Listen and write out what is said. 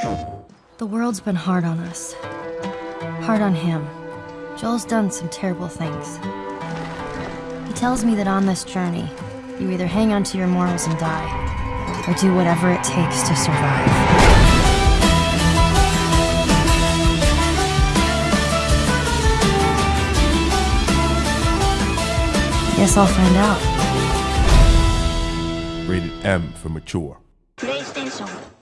The world's been hard on us. Hard on him. Joel's done some terrible things. He tells me that on this journey, you either hang on to your morals and die, or do whatever it takes to survive. Guess I'll find out. Rated M for mature. PlayStation.